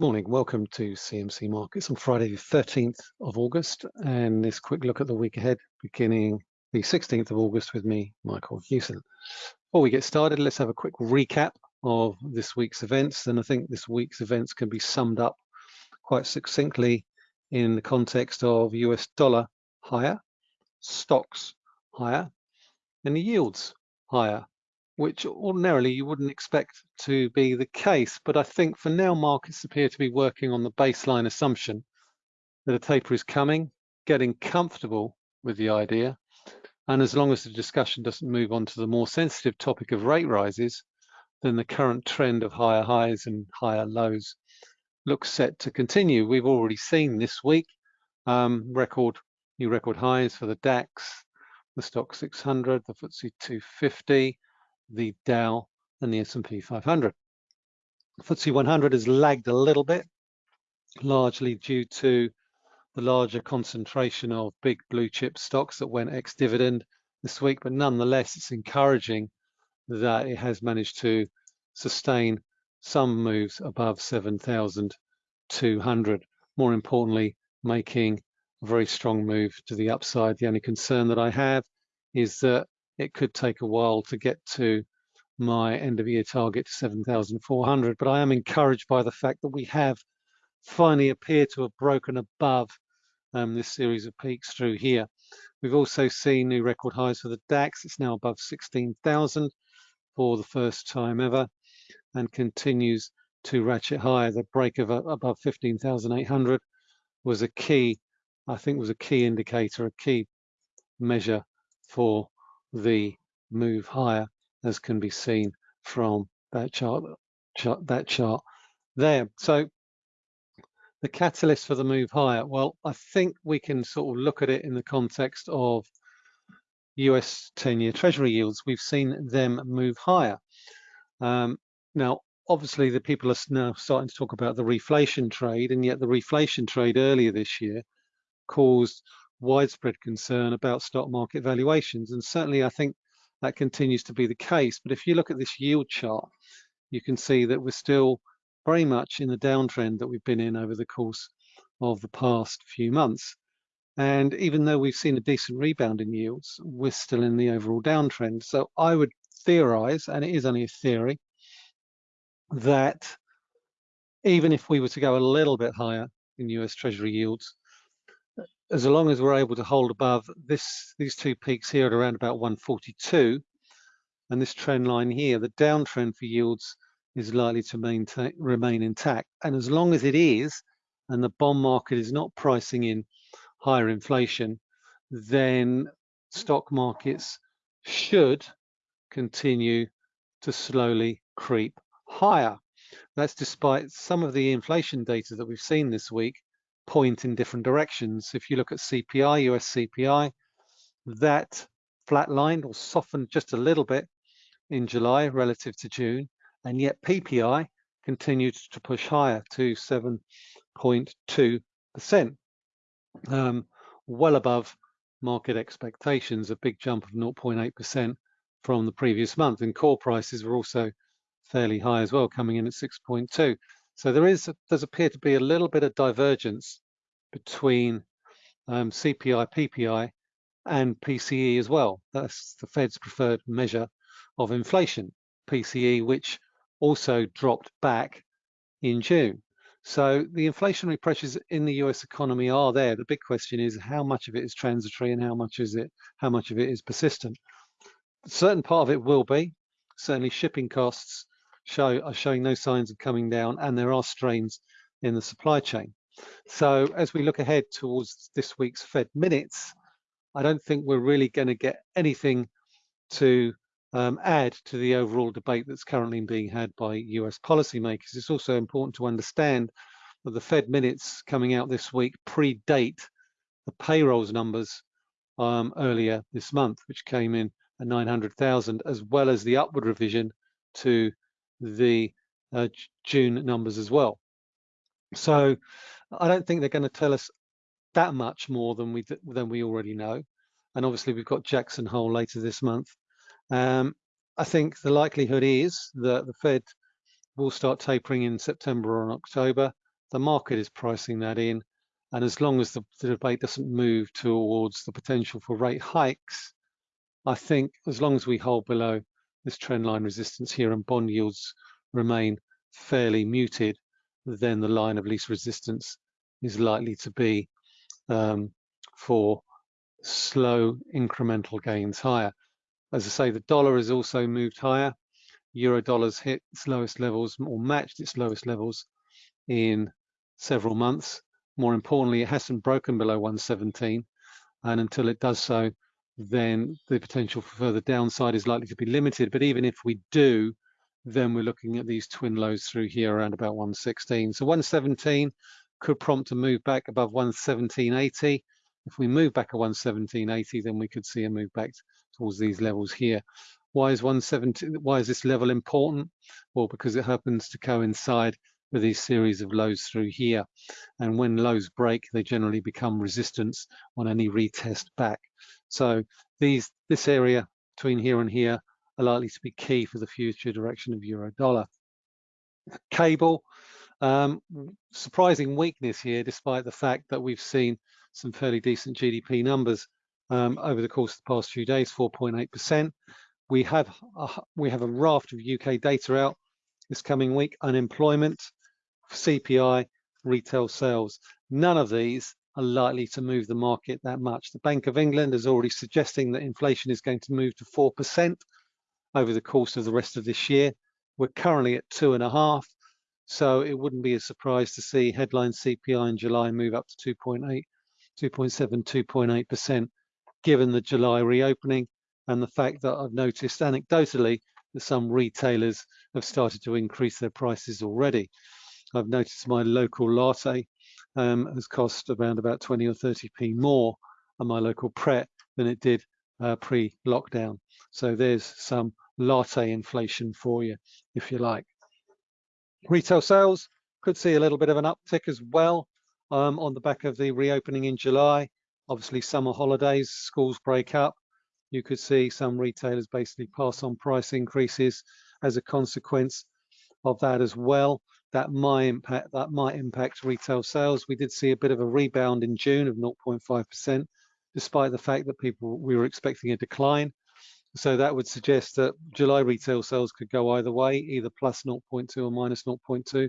Morning, welcome to CMC Markets on Friday the 13th of August and this quick look at the week ahead beginning the 16th of August with me, Michael Hewson. Before we get started, let's have a quick recap of this week's events and I think this week's events can be summed up quite succinctly in the context of US dollar higher, stocks higher and the yields higher which ordinarily you wouldn't expect to be the case. But I think for now, markets appear to be working on the baseline assumption that a taper is coming, getting comfortable with the idea. And as long as the discussion doesn't move on to the more sensitive topic of rate rises, then the current trend of higher highs and higher lows looks set to continue. We've already seen this week um, record new record highs for the DAX, the Stoxx 600, the FTSE 250, the Dow and the S&P 500. FTSE 100 has lagged a little bit, largely due to the larger concentration of big blue chip stocks that went ex-dividend this week, but nonetheless, it's encouraging that it has managed to sustain some moves above 7,200. More importantly, making a very strong move to the upside. The only concern that I have is that it could take a while to get to my end of year target to 7,400, but I am encouraged by the fact that we have finally appeared to have broken above um, this series of peaks through here. We've also seen new record highs for the DAX. It's now above 16,000 for the first time ever and continues to ratchet higher. The break of uh, above 15,800 was a key, I think was a key indicator, a key measure for the move higher as can be seen from that chart, chart that chart there. So the catalyst for the move higher, well, I think we can sort of look at it in the context of US 10-year Treasury yields. We've seen them move higher. Um, now, obviously, the people are now starting to talk about the reflation trade, and yet the reflation trade earlier this year caused widespread concern about stock market valuations. And certainly, I think that continues to be the case. But if you look at this yield chart, you can see that we're still very much in the downtrend that we've been in over the course of the past few months. And even though we've seen a decent rebound in yields, we're still in the overall downtrend. So I would theorize, and it is only a theory, that even if we were to go a little bit higher in US Treasury yields, as long as we're able to hold above this these two peaks here at around about 142 and this trend line here, the downtrend for yields is likely to maintain, remain intact. And as long as it is, and the bond market is not pricing in higher inflation, then stock markets should continue to slowly creep higher. That's despite some of the inflation data that we've seen this week point in different directions. If you look at CPI, US CPI, that flatlined or softened just a little bit in July relative to June, and yet PPI continued to push higher to 7.2%, um, well above market expectations, a big jump of 0.8% from the previous month. And core prices were also fairly high as well, coming in at 6.2. So there is does appear to be a little bit of divergence between um, CPI, PPI, and PCE as well. That's the Fed's preferred measure of inflation, PCE, which also dropped back in June. So the inflationary pressures in the US economy are there. The big question is how much of it is transitory and how much is it, how much of it is persistent. A certain part of it will be. Certainly shipping costs show are showing no signs of coming down and there are strains in the supply chain. So as we look ahead towards this week's Fed minutes, I don't think we're really going to get anything to um, add to the overall debate that's currently being had by US policymakers. It's also important to understand that the Fed minutes coming out this week predate the payrolls numbers um, earlier this month, which came in at 900,000, as well as the upward revision to the uh, June numbers as well. So I don't think they're going to tell us that much more than we than we already know. And obviously we've got Jackson Hole later this month. Um, I think the likelihood is that the Fed will start tapering in September or October, The market is pricing that in. And as long as the, the debate doesn't move towards the potential for rate hikes, I think as long as we hold below this trend line resistance here and bond yields remain fairly muted, then the line of least resistance is likely to be um, for slow incremental gains higher. As I say, the dollar has also moved higher. Euro dollars hit its lowest levels or matched its lowest levels in several months. More importantly, it hasn't broken below 117. And until it does so, then the potential for further downside is likely to be limited. But even if we do, then we're looking at these twin lows through here around about 116. So 117 could prompt a move back above 117.80. If we move back a 117.80, then we could see a move back towards these levels here. Why is 117? Why is this level important? Well, because it happens to coincide with these series of lows through here. And when lows break, they generally become resistance on any retest back. So these this area between here and here are likely to be key for the future direction of euro dollar. Cable, um, surprising weakness here, despite the fact that we've seen some fairly decent GDP numbers um, over the course of the past few days, 4.8%. We have a, we have a raft of UK data out this coming week. Unemployment, CPI, retail sales. None of these are likely to move the market that much. The Bank of England is already suggesting that inflation is going to move to 4% over the course of the rest of this year. We're currently at two and a half, so it wouldn't be a surprise to see headline CPI in July move up to 2.8, 2.7, 2.8%, given the July reopening and the fact that I've noticed anecdotally that some retailers have started to increase their prices already. I've noticed my local latte um, has cost around about 20 or 30p more on my local Pret than it did uh, pre-lockdown. So there's some latte inflation for you, if you like. Retail sales could see a little bit of an uptick as well um, on the back of the reopening in July. Obviously, summer holidays, schools break up. You could see some retailers basically pass on price increases as a consequence of that as well. That might impact that might impact retail sales. We did see a bit of a rebound in June of 0.5%, despite the fact that people we were expecting a decline. So that would suggest that July retail sales could go either way, either plus 0.2 or minus 0.2.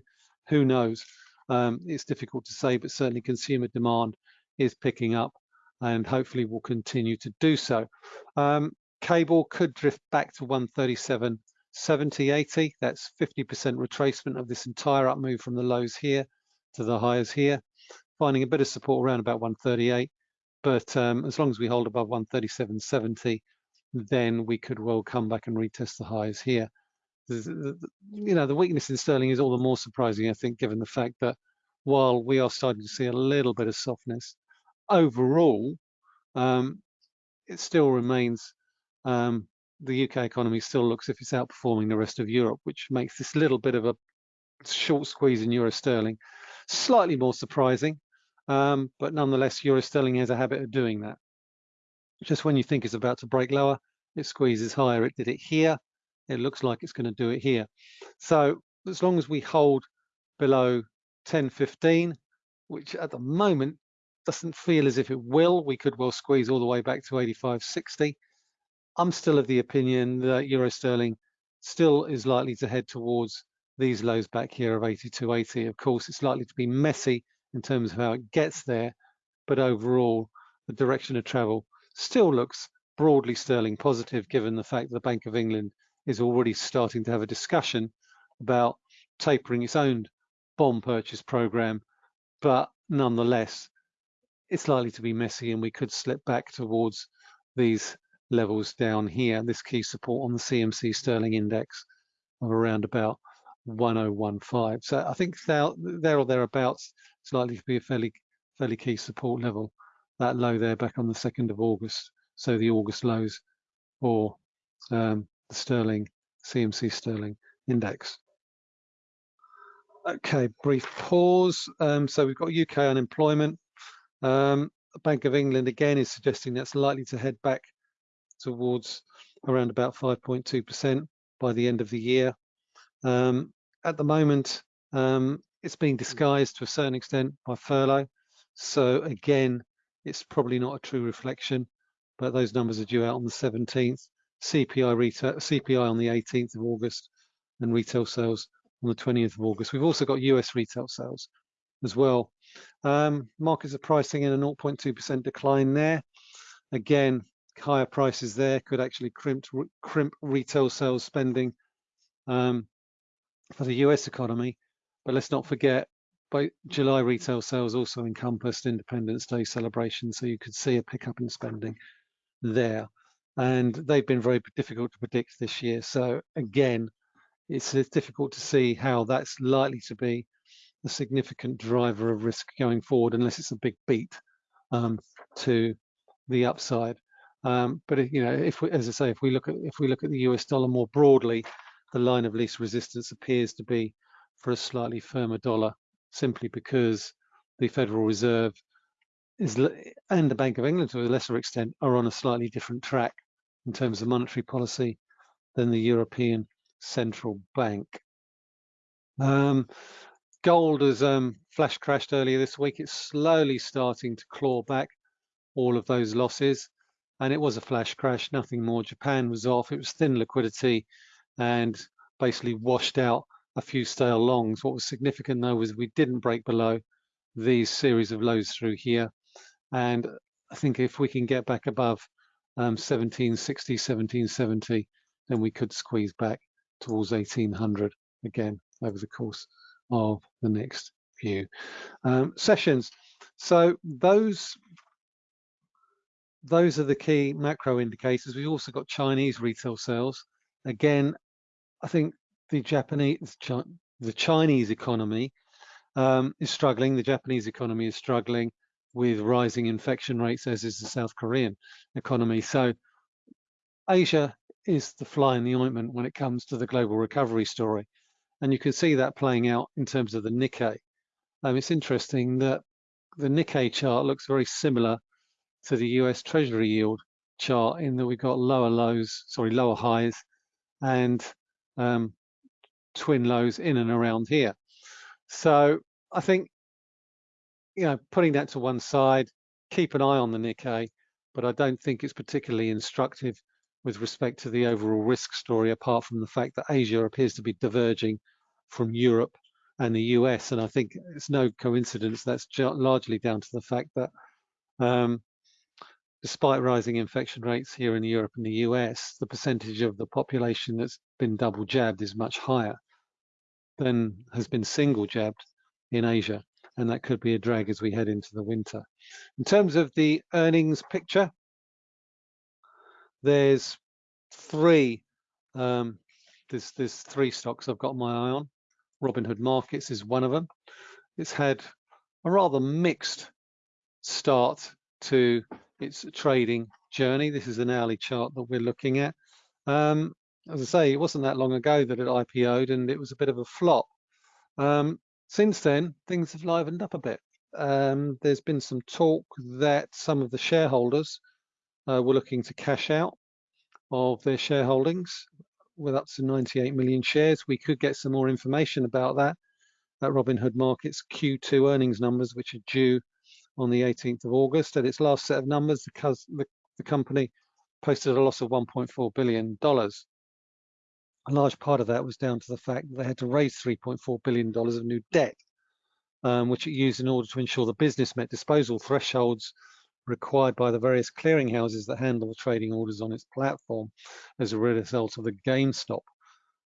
Who knows? Um, it's difficult to say, but certainly consumer demand is picking up and hopefully will continue to do so. Um, cable could drift back to 137, 70, 80. That's 50% retracement of this entire up move from the lows here to the highs here, finding a bit of support around about 138. But um, as long as we hold above 137.70, then we could well come back and retest the highs here. You know, the weakness in sterling is all the more surprising, I think, given the fact that while we are starting to see a little bit of softness, overall, um, it still remains, um, the UK economy still looks if it's outperforming the rest of Europe, which makes this little bit of a short squeeze in euro sterling slightly more surprising. Um, but nonetheless, euro sterling has a habit of doing that just when you think it's about to break lower, it squeezes higher. It did it here. It looks like it's going to do it here. So as long as we hold below 10.15, which at the moment doesn't feel as if it will, we could well squeeze all the way back to 85.60. I'm still of the opinion that euro sterling still is likely to head towards these lows back here of 82.80. Of course, it's likely to be messy in terms of how it gets there, but overall, the direction of travel still looks broadly sterling positive given the fact that the Bank of England is already starting to have a discussion about tapering its own bond purchase program. But nonetheless, it's likely to be messy and we could slip back towards these levels down here, this key support on the CMC sterling index of around about 1015. So I think there, or thereabouts, it's likely to be a fairly fairly key support level that low there back on the 2nd of August. So the August lows for um, the sterling, CMC sterling index. Okay, brief pause. Um, so we've got UK unemployment. Um, Bank of England again is suggesting that's likely to head back towards around about 5.2% by the end of the year. Um, at the moment, um, it's being disguised to a certain extent by furlough. So again, it's probably not a true reflection, but those numbers are due out on the 17th. CPI retail, CPI on the 18th of August, and retail sales on the 20th of August. We've also got US retail sales as well. Um, markets are pricing in a 0.2% decline there. Again, higher prices there could actually crimp, crimp retail sales spending um, for the US economy. But let's not forget, July retail sales also encompassed Independence Day celebration, so you could see a pickup in spending there. And they've been very difficult to predict this year. So again, it's, it's difficult to see how that's likely to be a significant driver of risk going forward, unless it's a big beat um, to the upside. Um, but you know, if we, as I say, if we look at if we look at the US dollar more broadly, the line of least resistance appears to be for a slightly firmer dollar, simply because the Federal Reserve is and the Bank of England to a lesser extent are on a slightly different track in terms of monetary policy than the European Central Bank. Um, gold has um, flash crashed earlier this week. It's slowly starting to claw back all of those losses. And it was a flash crash, nothing more. Japan was off. It was thin liquidity and basically washed out a few stale longs. What was significant though was we didn't break below these series of lows through here. And I think if we can get back above um, 1760, 1770, then we could squeeze back towards 1800 again over the course of the next few um, sessions. So those those are the key macro indicators. We've also got Chinese retail sales. Again, I think the Japanese, the Chinese economy um, is struggling. The Japanese economy is struggling with rising infection rates, as is the South Korean economy. So Asia is the fly in the ointment when it comes to the global recovery story. And you can see that playing out in terms of the Nikkei. Um, it's interesting that the Nikkei chart looks very similar to the US Treasury yield chart in that we've got lower lows, sorry, lower highs and um, twin lows in and around here. So I think, you know, putting that to one side, keep an eye on the Nikkei, but I don't think it's particularly instructive with respect to the overall risk story, apart from the fact that Asia appears to be diverging from Europe and the US. And I think it's no coincidence that's largely down to the fact that um, despite rising infection rates here in Europe and the US, the percentage of the population that's been double jabbed is much higher than has been single jabbed in Asia. And that could be a drag as we head into the winter. In terms of the earnings picture, there's three um, there's there's three stocks I've got my eye on. Robinhood Markets is one of them. It's had a rather mixed start to its a trading journey. This is an hourly chart that we're looking at. Um, as I say, it wasn't that long ago that it IPO'd and it was a bit of a flop. Um, since then, things have livened up a bit. Um, there's been some talk that some of the shareholders uh, were looking to cash out of their shareholdings with up to 98 million shares. We could get some more information about that at Robinhood Markets Q2 earnings numbers, which are due on the 18th of August. At its last set of numbers, the, the, the company posted a loss of $1.4 billion. A large part of that was down to the fact that they had to raise $3.4 billion of new debt, um, which it used in order to ensure the business met disposal thresholds required by the various clearinghouses that handle the trading orders on its platform as a result of the GameStop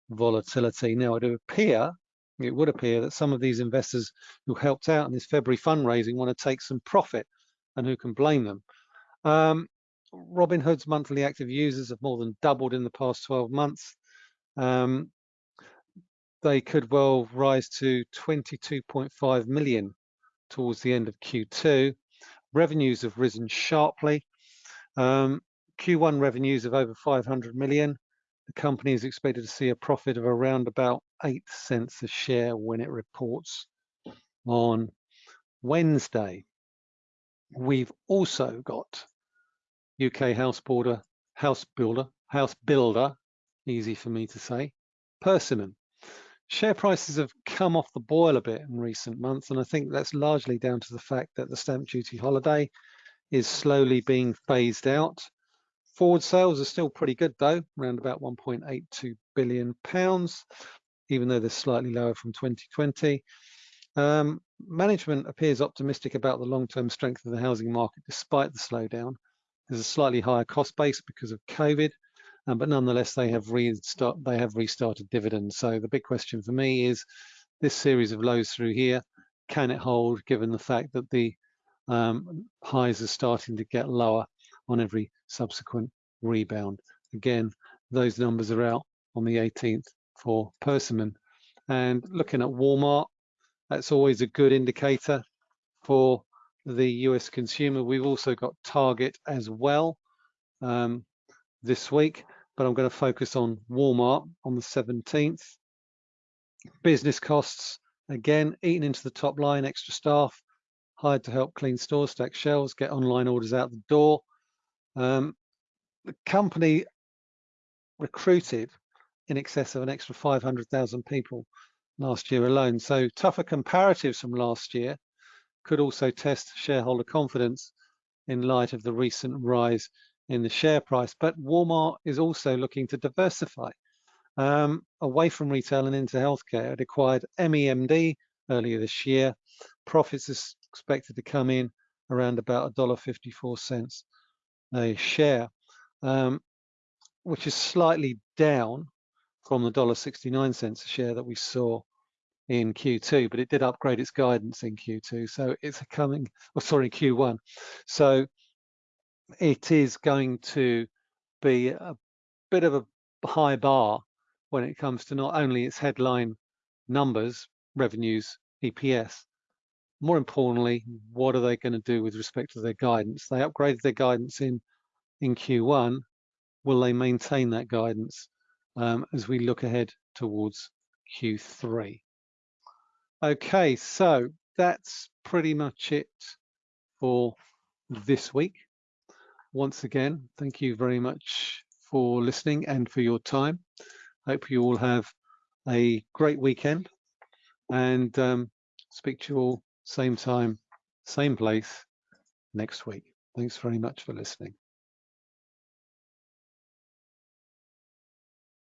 volatility. Now, it would appear it would appear that some of these investors who helped out in this February fundraising want to take some profit, and who can blame them? Um, Robinhood's monthly active users have more than doubled in the past 12 months. Um, they could well rise to 22.5 million towards the end of Q2. Revenues have risen sharply. Um, Q1 revenues of over 500 million. The company is expected to see a profit of around about 8 cents a share when it reports on Wednesday. We've also got UK house builder, house builder, house builder, easy for me to say, Persimmon. share prices have come off the boil a bit in recent months, and I think that's largely down to the fact that the stamp duty holiday is slowly being phased out. Forward sales are still pretty good though, around about 1.82 billion pounds, even though they're slightly lower from 2020. Um, management appears optimistic about the long-term strength of the housing market despite the slowdown. There's a slightly higher cost base because of COVID, um, but nonetheless they have restart they have restarted dividends. So the big question for me is this series of lows through here, can it hold given the fact that the um, highs are starting to get lower on every subsequent rebound. Again, those numbers are out on the 18th for Persimmon. And looking at Walmart, that's always a good indicator for the US consumer. We've also got Target as well um, this week, but I'm going to focus on Walmart on the 17th. Business costs, again, eating into the top line, extra staff, hired to help clean stores, stack shelves, get online orders out the door. Um, the company recruited in excess of an extra 500,000 people last year alone. So tougher comparatives from last year could also test shareholder confidence in light of the recent rise in the share price. But Walmart is also looking to diversify um, away from retail and into healthcare. It acquired MEMD earlier this year. Profits is expected to come in around about $1.54 a share, um, which is slightly down from the $1.69 a share that we saw in Q2, but it did upgrade its guidance in Q2. So it's coming, oh, sorry, Q1. So it is going to be a bit of a high bar when it comes to not only its headline numbers, revenues, EPS, more importantly, what are they going to do with respect to their guidance? They upgraded their guidance in, in Q1. Will they maintain that guidance um, as we look ahead towards Q3? Okay, so that's pretty much it for this week. Once again, thank you very much for listening and for your time. Hope you all have a great weekend and um, speak to you all same time, same place next week. Thanks very much for listening.